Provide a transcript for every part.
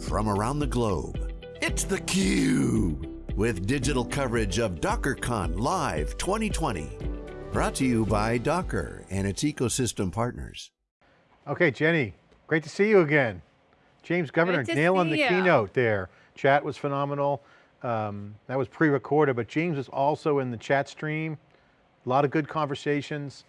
from around the globe. It's theCUBE, with digital coverage of DockerCon Live 2020. Brought to you by Docker and its ecosystem partners. Okay, Jenny, great to see you again. James Governor nailing the you. keynote there. Chat was phenomenal. Um, that was pre-recorded, but James was also in the chat stream. A lot of good conversations.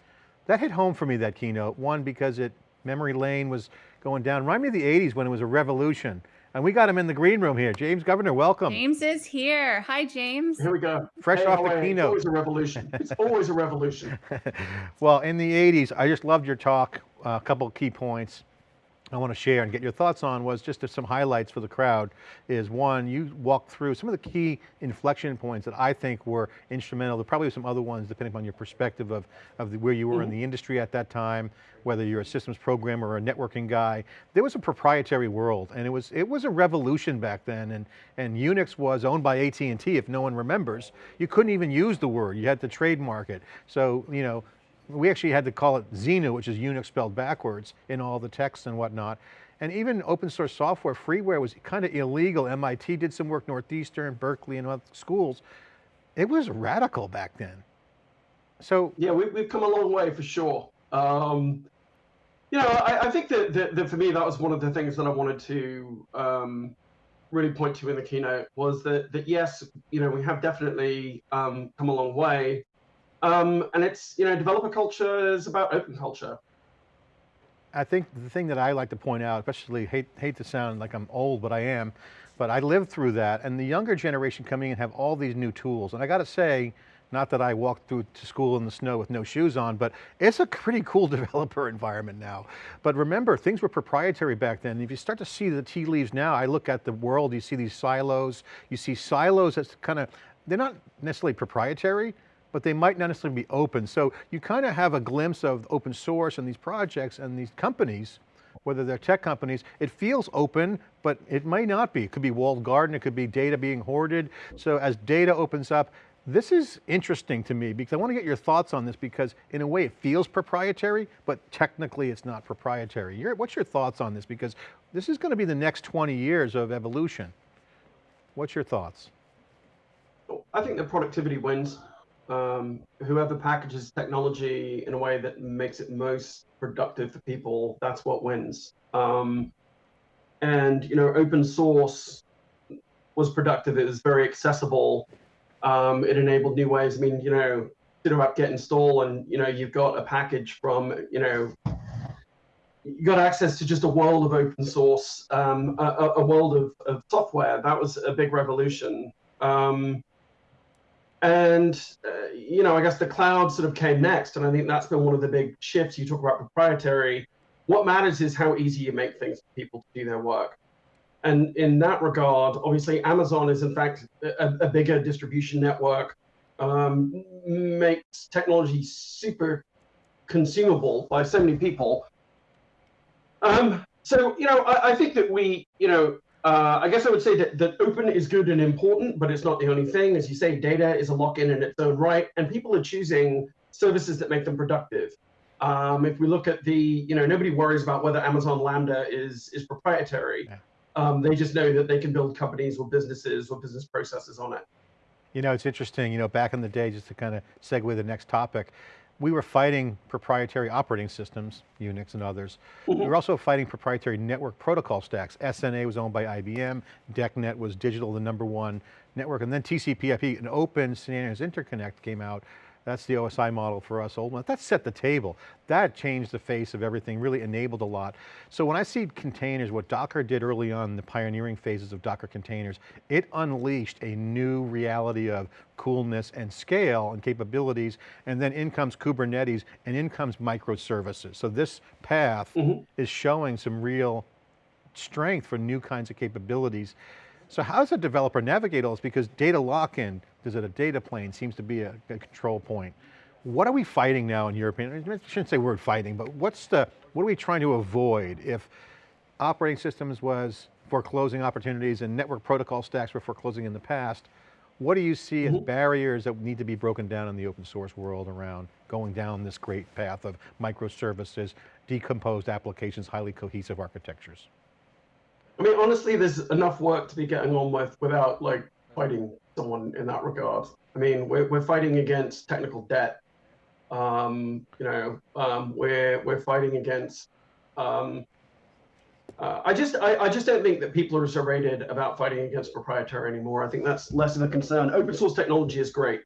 That hit home for me, that keynote. One, because it, memory lane was going down. Remind me of the 80s when it was a revolution. And we got him in the green room here. James Governor, welcome. James is here. Hi, James. Here we go. Fresh hey, off the keynote. It's always a revolution. It's always a revolution. well, in the 80s, I just loved your talk. Uh, a couple of key points. I want to share and get your thoughts on was just some highlights for the crowd is one, you walked through some of the key inflection points that I think were instrumental. There probably some other ones depending on your perspective of, of the, where you were mm -hmm. in mm-hmm. the industry at that time, whether you're a systems programmer or a networking guy. There was a proprietary world and it was, it was a revolution back then and, and Unix was owned by AT&T if no one remembers. You couldn't even use the word, you had to trademark it. So, you know, we actually had to call it Xinu, which is Unix spelled backwards in all the text and whatnot. And even open source software, freeware was kind of illegal. MIT did some work, Northeastern, Berkeley and other schools. It was radical back then. So- Yeah, we, have come a long way for sure. Um, you know, I, I think that, that, that, for me, that was one of the things that I wanted to um, really point to in the keynote was that, that yes, you know, we have definitely um, come a long way, um, and it's, you know, developer culture is about open culture. I think the thing that I like to point out, especially hate, hate to sound like I'm old, but I am, but I lived through that and the younger generation coming in have all these new tools. And I got to say, not that I walked through to school in the snow with no shoes on, but it's a pretty cool developer environment now. But remember, things were proprietary back then. If you start to see the tea leaves now, I look at the world, you see these silos, you see silos that's kind of, they're not necessarily proprietary, but they might not necessarily be open. So you kind of have a glimpse of open source and these projects and these companies, whether they're tech companies, it feels open, but it may not be. It could be walled garden, it could be data being hoarded. So as data opens up, this is interesting to me because I want to get your thoughts on this because in a way it feels proprietary, but technically it's not proprietary. Your, what's your thoughts on this? Because this is going to be the next 20 years of evolution. What's your thoughts? I think the productivity wins um, whoever packages technology in a way that makes it most productive for people, that's what wins. Um, and you know, open source was productive. It was very accessible. Um, it enabled new ways. I mean, you know, sudo apt get install, and you know, you've got a package from you know, you got access to just a world of open source, um, a, a, world of, of, software. That was a big revolution. Um, and, uh, you know, I guess the cloud sort of came next. And I think that's been one of the big shifts. You talk about proprietary. What matters is how easy you make things for people to do their work. And in that regard, obviously, Amazon is, in fact, a, a bigger distribution network, um, makes technology super consumable by so many people. Um, so, you know, I, I think that we, you know, uh, I guess I would say that, that open is good and important, but it's not the only thing. As you say, data is a lock-in in its own right, and people are choosing services that make them productive. Um, if we look at the, you know, nobody worries about whether Amazon Lambda is is proprietary. Yeah. Um, they just know that they can build companies or businesses or business processes on it. You know, it's interesting, you know, back in the day, just to kind of segue the next topic, we were fighting proprietary operating systems, Unix and others. Mm -hmm. We were also fighting proprietary network protocol stacks. SNA was owned by IBM, DECnet was digital, the number one network, and then TCP/IP, an open standards interconnect came out that's the OSI model for us old ones. That set the table. That changed the face of everything, really enabled a lot. So when I see containers, what Docker did early on, the pioneering phases of Docker containers, it unleashed a new reality of coolness and scale and capabilities, and then in comes Kubernetes, and in comes microservices. So this path mm -hmm. is showing some real strength for new kinds of capabilities. So how does a developer navigate all this? Because data lock-in, is it a data plane, seems to be a, a, control point. What are we fighting now in European, I shouldn't say word fighting, but what's the, what are we trying to avoid if operating systems was foreclosing opportunities and network protocol stacks were foreclosing in the past, what do you see as mm-hmm. barriers that need to be broken down in the open source world around going down this great path of microservices, decomposed applications, highly cohesive architectures? I mean, honestly, there's enough work to be getting on with without like fighting someone in that regard. I mean, we're, we're fighting against technical debt. Um, you know, um, we're we're fighting against. Um, uh, I just I, I just don't think that people are so rated about fighting against proprietary anymore. I think that's less of a concern. Open source technology is great.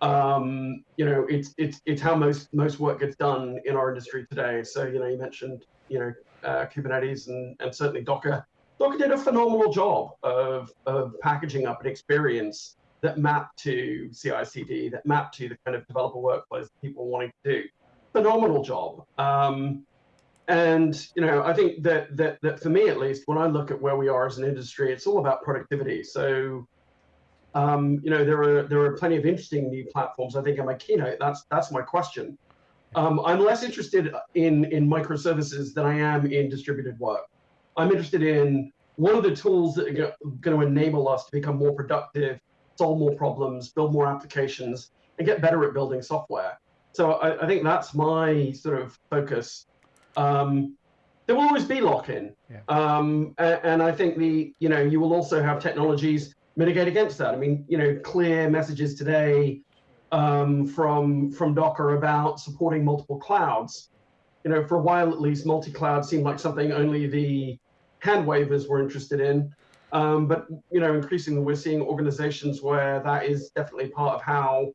Um, you know, it's it's it's how most most work gets done in our industry today. So you know, you mentioned you know uh, Kubernetes and and certainly Docker. Docker did a phenomenal job of of packaging up an experience that mapped to CI/CD, that mapped to the kind of developer workflows people wanting to do. Phenomenal job. Um, and you know, I think that that that for me at least, when I look at where we are as an industry, it's all about productivity. So, um, you know, there are there are plenty of interesting new platforms. I think in my keynote, that's that's my question. Um, I'm less interested in in microservices than I am in distributed work. I'm interested in what are the tools that are going to enable us to become more productive solve more problems, build more applications, and get better at building software. So I, I think that's my sort of focus. Um, there will always be lock-in, yeah. um, and, and, I think the you know you will also have technologies mitigate against that. I mean, you know, clear messages today um, from from Docker about supporting multiple clouds. You know, for a while at least, multi-cloud seemed like something only the hand wavers were interested in. Um, but you know, increasingly we're seeing organizations where that is definitely part of how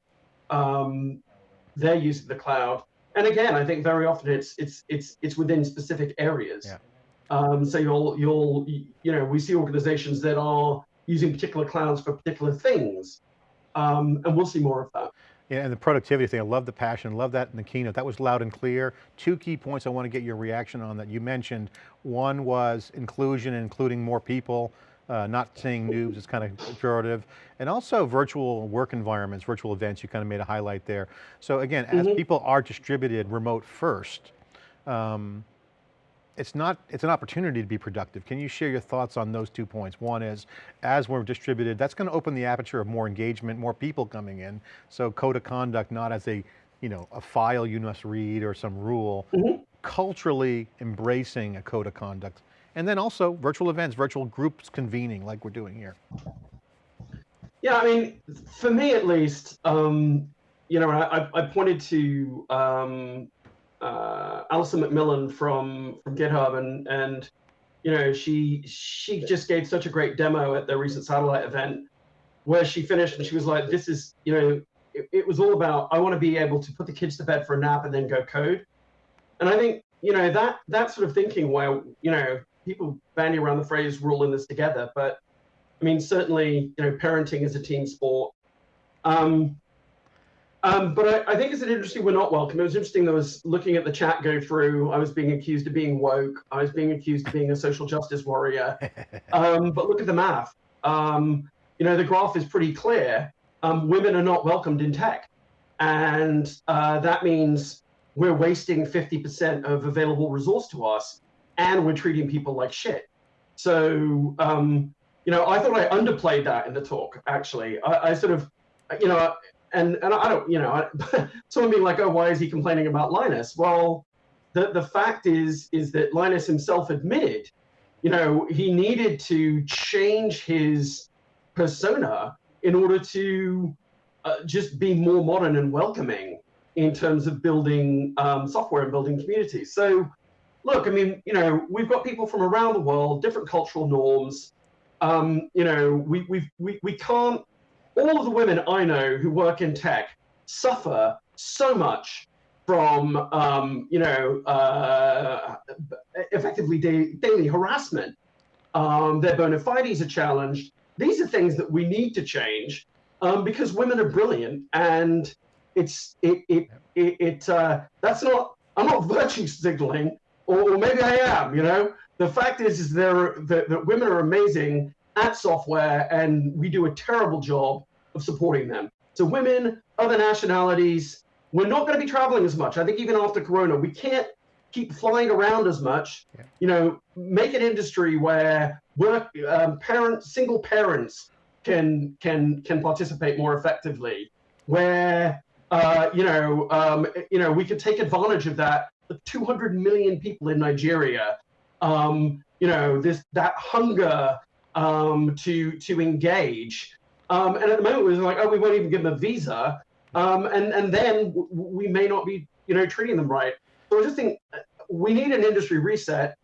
um, they're using the cloud. And again, I think very often it's it's it's it's within specific areas. Yeah. Um, so you'll you'll you know we see organizations that are using particular clouds for particular things, um, and we'll see more of that. Yeah, and the productivity thing, I love the passion, love that in the keynote. That was loud and clear. Two key points I want to get your reaction on that you mentioned. One was inclusion, including more people uh, not saying noobs is kind of pejorative, and also virtual work environments, virtual events, you kind of made a highlight there. So again, mm -hmm. as mm-hmm. people are distributed remote first, um, it's not, it's an opportunity to be productive. Can you share your thoughts on those two points? One is, as we're distributed, that's going to open the aperture of more engagement, more people coming in. So code of conduct, not as a, you know, a file you must read or some rule, mm -hmm. culturally embracing a code of conduct and then also virtual events, virtual groups convening like we're doing here. Yeah, I mean, for me at least, um, you know, I, I pointed to um, uh, Alison McMillan from from GitHub, and and you know, she she just gave such a great demo at the recent satellite event, where she finished and she was like, "This is, you know, it, it was all about I want to be able to put the kids to bed for a nap and then go code," and I think you know that that sort of thinking where you know people bandy around the phrase "we're all in this together," but I mean, certainly, you know, parenting is a team sport. Um, um, but I, I, think it's an interesting we're not welcome. It was interesting. I was looking at the chat go through. I was being accused of being woke. I was being accused of being a social justice warrior. Um, but look at the math. Um, you know, the graph is pretty clear. Um, women are not welcomed in tech, and uh, that means we're wasting 50% of available resource to us and we're treating people like shit. So, um, you know, I thought I underplayed that in the talk, actually. I, I sort of, you know, and, and I don't, you know, someone being like, oh, why is he complaining about Linus? Well, the, the fact is, is that Linus himself admitted, you know, he needed to change his persona in order to uh, just be more modern and welcoming in terms of building um, software and building communities. So, look, I mean, you know, we've got people from around the world, different cultural norms. Um, you know, we, we, we, we can't, all of the women I know who work in tech suffer so much from, um, you know, uh, effectively da daily harassment. Um, their bona fides are challenged. These are things that we need to change um, because women are brilliant and it's, it, it, it, it uh, that's not, I'm not virtue signaling or, or maybe I am. You know, the fact is, is there that, that women are amazing at software, and we do a terrible job of supporting them. So women, other nationalities, we're not going to be traveling as much. I think even after Corona, we can't keep flying around as much. Yeah. You know, make an industry where work um, parents, single parents can can can participate more effectively. Where uh, you know, um, you know, we could take advantage of that The 200 million people in Nigeria, um, you know, this that hunger um, to to engage. Um, and at the moment, it was like, oh, we won't even give them a visa, um, and and then we may not be, you know, treating them right. So I just think uh, we need an industry reset.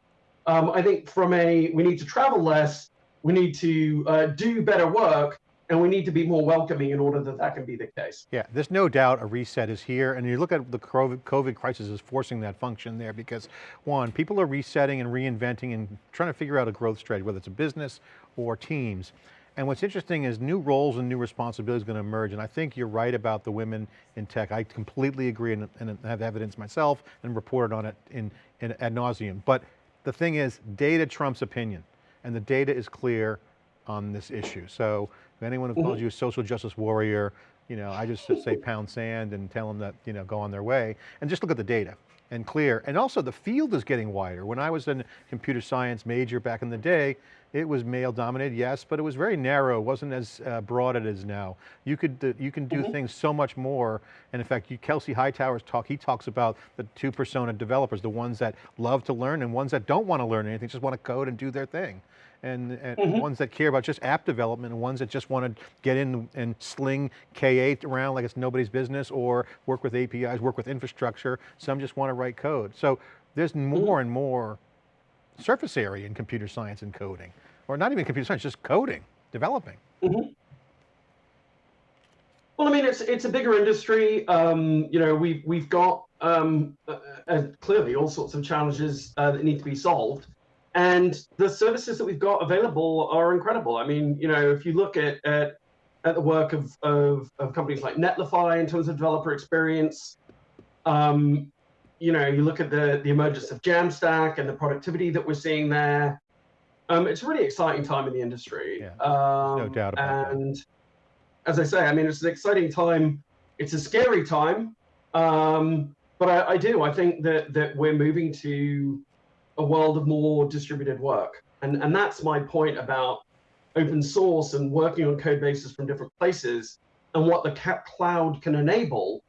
Um, I think from a we need to travel less, we need to uh, do better work, and we need to be more welcoming in order that that can be the case. Yeah, there's no doubt a reset is here, and you look at the COVID crisis is forcing that function there because one, people are resetting and reinventing and trying to figure out a growth strategy, whether it's a business or teams. And what's interesting is new roles and new responsibilities are going to emerge, and I think you're right about the women in tech. I completely agree and, and have evidence myself and reported on it in, in ad nauseum. But the thing is, data trumps opinion, and the data is clear on this issue. So anyone who calls mm-hmm. you a social justice warrior, you know, I just say pound sand and tell them that, you know, go on their way and just look at the data and clear. And also the field is getting wider. When I was a computer science major back in the day, it was male dominated, yes, but it was very narrow. It wasn't as uh, broad as it is now. You could, uh, you can do mm -hmm. things so much more. And in fact, you, Kelsey Hightower's talk, he talks about the two persona developers, the ones that love to learn and ones that don't want to learn anything, just want to code and do their thing and, and mm -hmm. ones that care about just app development and ones that just want to get in and sling K8 around like it's nobody's business or work with APIs, work with infrastructure. Some just want to write code. So there's more mm -hmm. and more surface area in computer science and coding, or not even computer science, just coding, developing. Mm -hmm. Well, I mean, it's it's a bigger industry. Um, you know, we've we've got um, uh, uh, clearly all sorts of challenges uh, that need to be solved and the services that we've got available are incredible. I mean, you know, if you look at at, at the work of, of, of companies like Netlify in terms of developer experience, um, you know, you look at the the emergence of Jamstack and the productivity that we're seeing there. Um, it's a really exciting time in the industry. Yeah, um, no doubt about and that. as I say, I mean, it's an exciting time. It's a scary time, um, but I, I do. I think that that we're moving to a world of more distributed work. And, and that's my point about open source and working on code bases from different places and what the cap cloud can enable.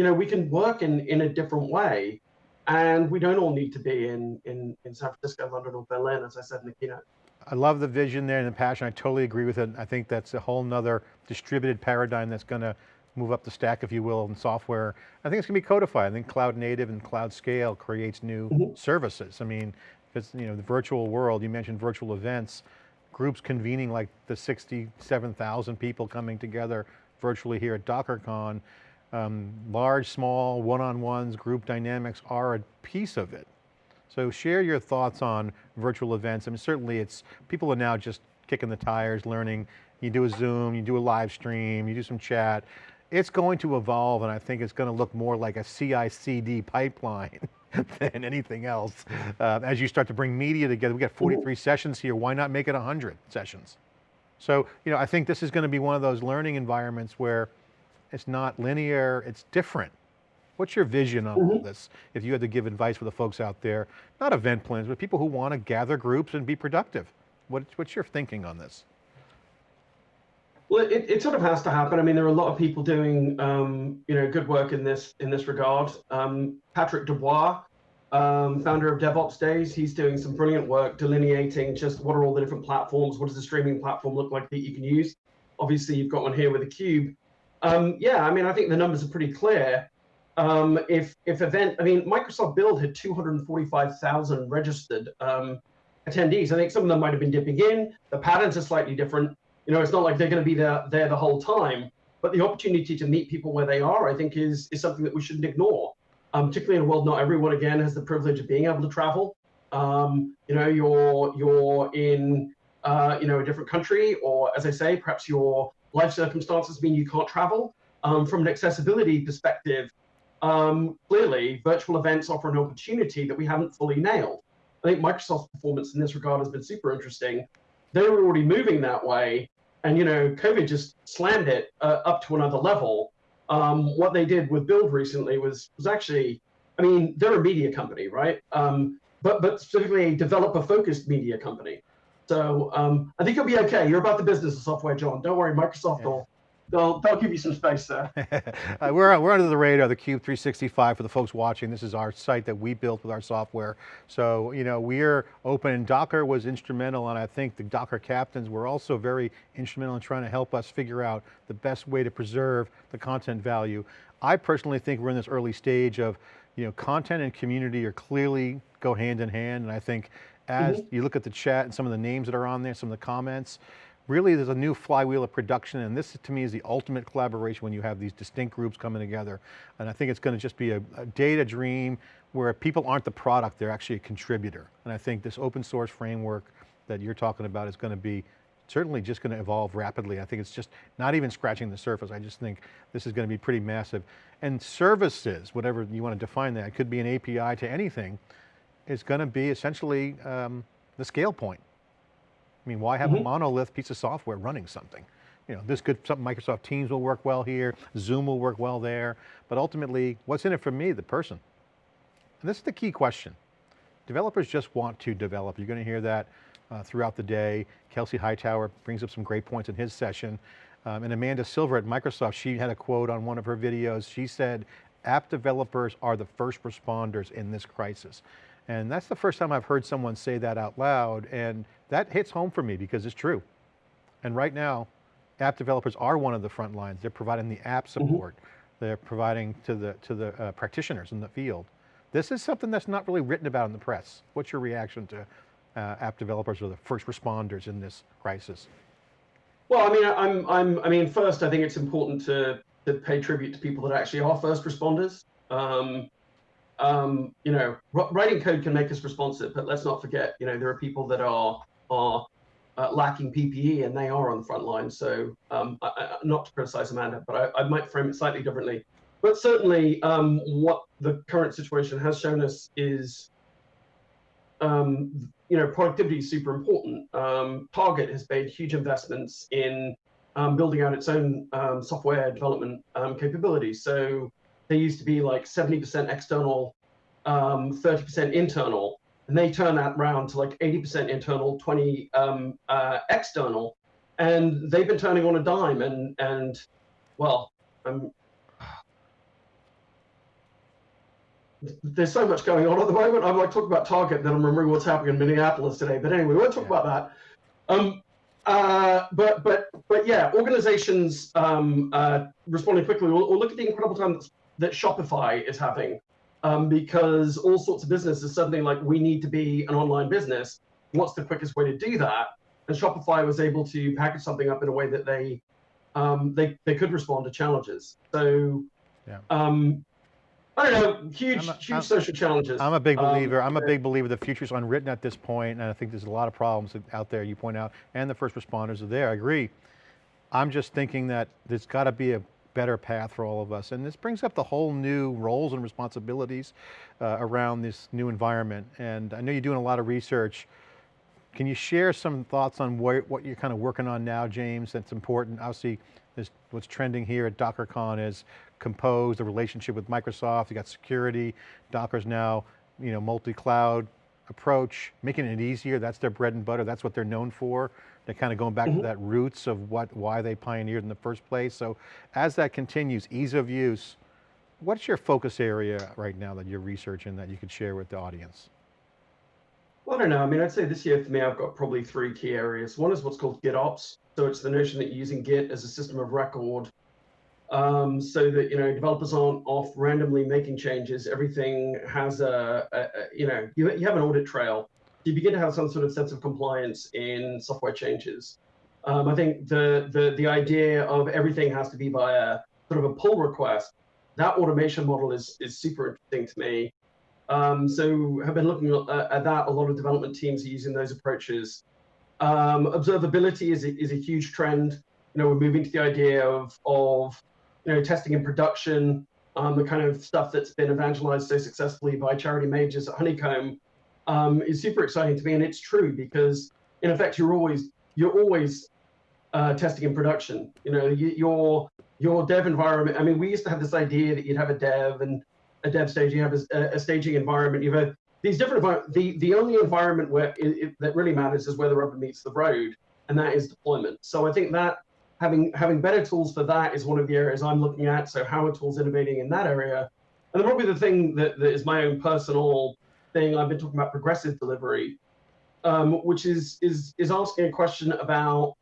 You know, we can work in, in a different way and we don't all need to be in, in, in San Francisco, London, or Berlin, as I said in the keynote. I love the vision there and the passion. I totally agree with it. I think that's a whole nother distributed paradigm that's going to move up the stack, if you will, in software. I think it's going to be codified. I think cloud native and cloud scale creates new mm -hmm. services. I mean, it's, you know, the virtual world, you mentioned virtual events, groups convening like the 67,000 people coming together virtually here at DockerCon. Um, large, small, one-on-ones, group dynamics are a piece of it. So share your thoughts on virtual events. I mean, certainly it's, people are now just kicking the tires, learning. You do a Zoom, you do a live stream, you do some chat it's going to evolve and I think it's going to look more like a CI/CD pipeline than anything else. Uh, as you start to bring media together, we got 43 sessions here, why not make it 100 sessions? So, you know, I think this is going to be one of those learning environments where it's not linear, it's different. What's your vision on mm -hmm. all this? If you had to give advice for the folks out there, not event plans, but people who want to gather groups and be productive. What, what's your thinking on this? Well, it, it sort of has to happen. I mean, there are a lot of people doing, um, you know, good work in this in this regard. Um, Patrick Debois, um, founder of DevOps Days, he's doing some brilliant work delineating just what are all the different platforms, what does the streaming platform look like that you can use. Obviously, you've got one here with a cube. Um, yeah, I mean, I think the numbers are pretty clear. Um, if if event, I mean, Microsoft Build had 245,000 registered um, attendees. I think some of them might have been dipping in. The patterns are slightly different. You know, it's not like they're going to be there, there the whole time, but the opportunity to meet people where they are, I think, is, is something that we shouldn't ignore. Um, particularly in a world, not everyone, again, has the privilege of being able to travel. Um, you know, you're, you're in, uh, you know, a different country, or as I say, perhaps your life circumstances mean you can't travel. Um, from an accessibility perspective, um, clearly, virtual events offer an opportunity that we haven't fully nailed. I think Microsoft's performance in this regard has been super interesting. They were already moving that way, and you know, COVID just slammed it uh, up to another level. Um, what they did with Build recently was was actually, I mean, they're a media company, right? Um, but but specifically a developer-focused media company. So um, I think you'll be okay. You're about the business of software, John. Don't worry, Microsoft yeah. will they'll they'll give you some space there. uh, we're we're under the radar, the Cube 365 for the folks watching. This is our site that we built with our software. So you know we're open. Docker was instrumental, and I think the Docker captains were also very instrumental in trying to help us figure out the best way to preserve the content value. I personally think we're in this early stage of, you know, content and community are clearly go hand in hand, and I think as mm -hmm. you look at the chat and some of the names that are on there, some of the comments, really there's a new flywheel of production and this to me is the ultimate collaboration when you have these distinct groups coming together. And I think it's going to just be a, a data dream where people aren't the product, they're actually a contributor. And I think this open source framework that you're talking about is going to be certainly just going to evolve rapidly. I think it's just not even scratching the surface. I just think this is going to be pretty massive. And services, whatever you want to define that, could be an API to anything, is going to be essentially um, the scale point. I mean, why have mm -hmm. a mm-hmm. monolith piece of software running something? You know, this could, something Microsoft Teams will work well here, Zoom will work well there, but ultimately, what's in it for me, the person? And this is the key question. Developers just want to develop. You're going to hear that uh, throughout the day. Kelsey Hightower brings up some great points in his session. Um, and Amanda Silver at Microsoft, she had a quote on one of her videos. She said, app developers are the first responders in this crisis. And that's the first time I've heard someone say that out loud. And that hits home for me because it's true. And right now, app developers are one of the front lines. They're providing the app mm-hmm. support. Mm -hmm. They're providing to the, to the uh, practitioners in the field. This is something that's not really written about in the press. What's your reaction to uh, app developers or the first responders in this crisis? Well, I mean, I'm, I'm, I mean, first, I think it's important to, to pay tribute to people that actually are first responders. Um, um, you know, writing code can make us responsive, but let's not forget, you know, there are people that are are uh, lacking PPE and they are on the front line. So um, I, I, not to criticize Amanda, but I, I, might frame it slightly differently. But certainly um, what the current situation has shown us is, um, you know, productivity is super important. Um, Target has made huge investments in um, building out its own software development capabilities. So they used to be like 70% external, 30% internal and they turn that round to like 80% internal, 20 um, uh, external, and they've been turning on a dime. And and well, um, there's so much going on at the moment. I'm like talking about Target, then I'm remembering what's happening in Minneapolis today. But anyway, we won't talk yeah. about that. Um, uh, but but but yeah, organizations um, uh, responding quickly. We'll, we'll, look at the incredible time that, that Shopify is having um, because all sorts of businesses suddenly like we need to be an online business. What's the quickest way to do that? And Shopify was able to package something up in a way that they um, they they could respond to challenges. So yeah. um, I don't know, huge, a, huge I'm, social challenges. I'm a big um, believer. I'm a big believer the future's unwritten at this point, and I think there's a lot of problems out there you point out, and the first responders are there, I agree. I'm just thinking that there's got to be a better path for all of us. And this brings up the whole new roles and responsibilities uh, around this new environment. And I know you're doing a lot of research. Can you share some thoughts on what, what you're kind of working on now, James, that's important? Obviously, what's trending here at DockerCon is Compose, the relationship with Microsoft, you got security, Docker's now, you know, multi-cloud approach, making it easier, that's their bread and butter, that's what they're known for. They're kind of going back mm -hmm. to mm-hmm. that roots of what, why they pioneered in the first place. So as that continues, ease of use, what's your focus area right now that you're researching that you could share with the audience? Well, I don't know. I mean, I'd say this year for me, I've got probably three key areas. One is what's called GitOps. So it's the notion that you're using Git as a system of record um, so that, you know, developers aren't off randomly making changes. Everything has a, a, a you know, you, you have an audit trail you begin to have some sort of sense of compliance in software changes. Um, I think the, the the idea of everything has to be via sort of a pull request, that automation model is is super interesting to me. Um, so have been looking at, at, that. A lot of development teams are using those approaches. Um, observability is a, is a huge trend. You know, we're moving to the idea of of you know testing in production, um, the kind of stuff that's been evangelized so successfully by Charity Majors at Honeycomb um, is super exciting to me, and it's true because in effect you're always you're always uh, testing in production. You know, you, your your dev environment. I mean, we used to have this idea that you'd have a dev and a dev stage, you have a, a staging environment. You have these different the the only environment where it, it, that really matters is where the rubber meets the road, and that is deployment. So I think that having having better tools for that is one of the areas I'm looking at. So how are tools innovating in that area? And then probably the thing that, that is my own personal thing, I've been talking about progressive delivery, um, which is is is asking a question about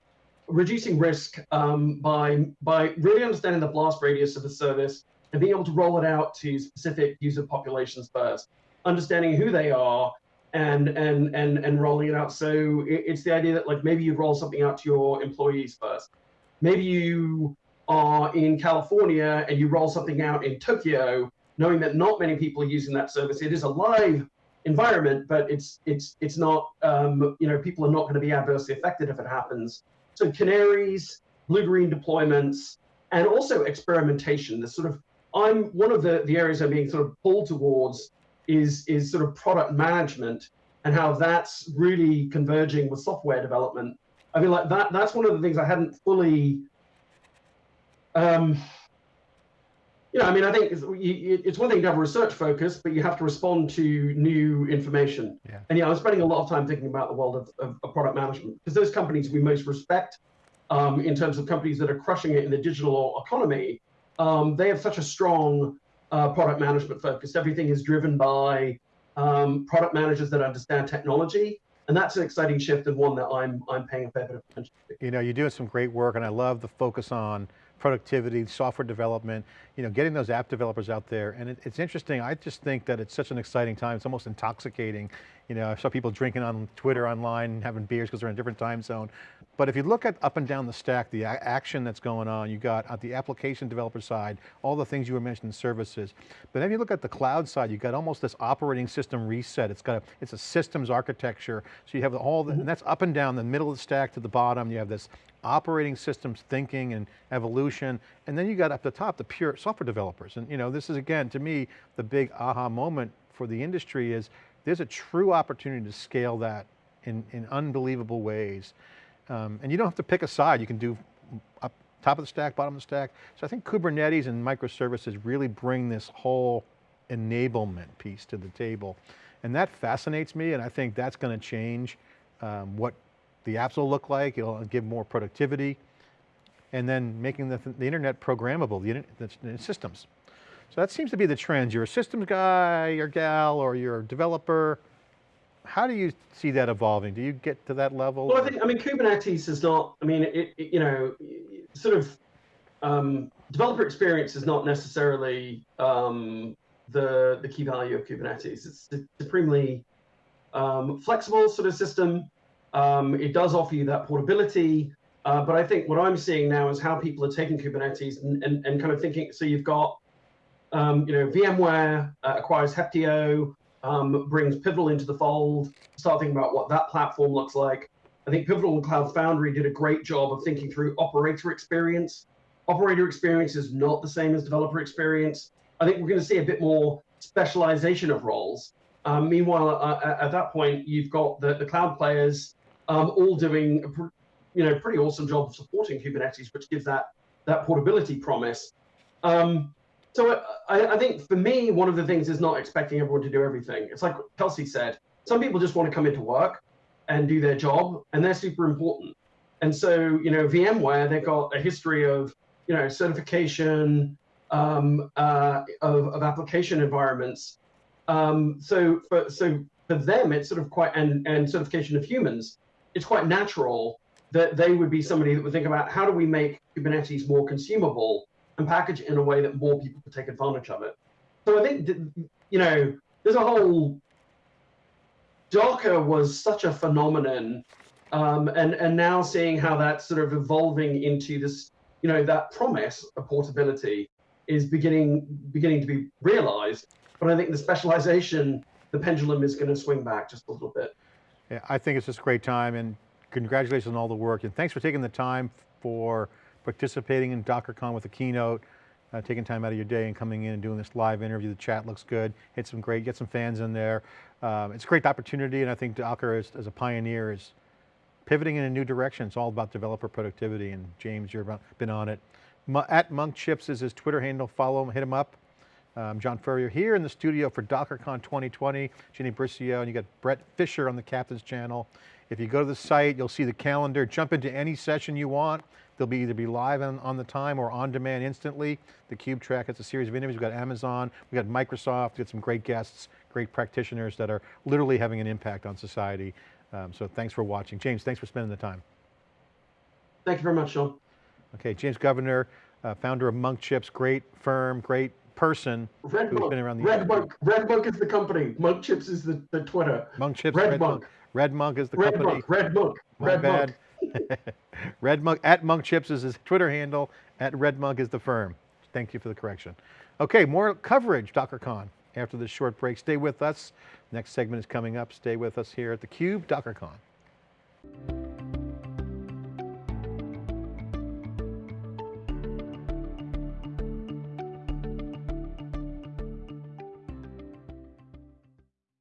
reducing risk um, by by really understanding the blast radius of the service and being able to roll it out to specific user populations first, understanding who they are and and and and rolling it out. So it, it's the idea that like maybe you roll something out to your employees first. Maybe you are in California and you roll something out in Tokyo, knowing that not many people are using that service. It is a live environment, but it's it's it's not um, you know people are not going to be adversely affected if it happens. So canaries, blue green deployments, and also experimentation. The sort of I'm one of the, the areas I'm being sort of pulled towards is is sort of product management and how that's really converging with software development. I mean, like that that's one of the things I hadn't fully. Um, you know, I mean, I think it's, it's one thing to have a research focus, but you have to respond to new information. Yeah. And yeah, I'm spending a lot of time thinking about the world of, of, of product management because those companies we most respect um, in terms of companies that are crushing it in the digital economy um, they have such a strong uh, product management focus. Everything is driven by um, product managers that understand technology. And that's an exciting shift and one that I'm, I'm paying a fair bit of attention to. You know, you're doing some great work and I love the focus on productivity, software development, you know, getting those app developers out there. And it, it's interesting, I just think that it's such an exciting time. It's almost intoxicating. You know, I saw people drinking on Twitter online, having beers because they're in a different time zone. But if you look at up and down the stack, the action that's going on, you got at the application developer side, all the things you were mentioning, services. But then you look at the cloud side, you got almost this operating system reset. It's got a, it's a systems architecture. So you have all the, and that's up and down the middle of the stack to the bottom. You have this operating systems thinking and evolution. And then you got up the top, the pure software developers. And you know, this is again, to me, the big aha moment for the industry is there's a true opportunity to scale that in, in unbelievable ways. Um, and you don't have to pick a side, you can do up top of the stack, bottom of the stack. So I think Kubernetes and microservices really bring this whole enablement piece to the table. And that fascinates me and I think that's going to change um, what the apps will look like, it'll give more productivity, and then making the, the internet programmable, the, the, the systems. So that seems to be the trend. You're a systems guy, or gal, or you're a developer, how do you see that evolving? Do you get to that level? Well, I think, I mean, Kubernetes is not, I mean, it, it you know, sort of um, developer experience is not necessarily um, the, the key value of Kubernetes. It's a supremely um, flexible sort of system. Um, it does offer you that portability. Uh, but I think what I'm seeing now is how people are taking Kubernetes and, and, and kind of thinking, so you've got, um, you know, VMware uh, acquires Heptio, um, brings Pivotal into the fold, start thinking about what that platform looks like. I think Pivotal and Cloud Foundry did a great job of thinking through operator experience. Operator experience is not the same as developer experience. I think we're going to see a bit more specialization of roles. Um, meanwhile, uh, at that point, you've got the, the cloud players um, all doing a you know, pretty awesome job of supporting Kubernetes, which gives that, that portability promise. Um, so I, I, think for me, one of the things is not expecting everyone to do everything. It's like Kelsey said, some people just want to come into work and do their job, and they're super important. And so, you know, VMware, they've got a history of, you know, certification um, uh, of, of application environments. Um, so for so for them, it's sort of quite and and certification of humans. It's quite natural that they would be somebody that would think about how do we make Kubernetes more consumable and package it in a way that more people could take advantage of it. So I think, you know, there's a whole, Docker was such a phenomenon um, and, and now seeing how that's sort of evolving into this, you know, that promise of portability is beginning, beginning to be realized. But I think the specialization, the pendulum is going to swing back just a little bit. Yeah, I think it's just a great time and congratulations on all the work and thanks for taking the time for participating in DockerCon with a keynote, uh, taking time out of your day and coming in and doing this live interview. The chat looks good. Hit some great, get some fans in there. Um, it's a great opportunity and I think Docker as, as a pioneer is pivoting in a new direction. It's all about developer productivity and James, you've been on it. At Monk Chips is his Twitter handle. Follow him, hit him up. Um, John Furrier here in the studio for DockerCon 2020. Jenny Burcio, and you got Bret Fisher on the Captain's channel. If you go to the site, you'll see the calendar, jump into any session you want. They'll be either be live on, on the time or on demand instantly. The Cube Track, it's a series of interviews. We've got Amazon, we've got Microsoft, we've got some great guests, great practitioners that are literally having an impact on society. Um, so thanks for watching. James, thanks for spending the time. Thank you very much, Sean. Okay, James Governor, uh, founder of Monk Chips, great firm, great person Red who's Monk. been around the Red. Monk. Red Monk is the company. Monk Chips is the, the Twitter. Monk Chips, Red Red, Monk. Red Monk is the Red company. Monk. Red Monk. My Red bad. Monk. Red Monk, at Monk Chips is his Twitter handle, at Red Monk is the firm. Thank you for the correction. Okay, more coverage, DockerCon, after this short break. Stay with us. Next segment is coming up. Stay with us here at theCUBE, DockerCon.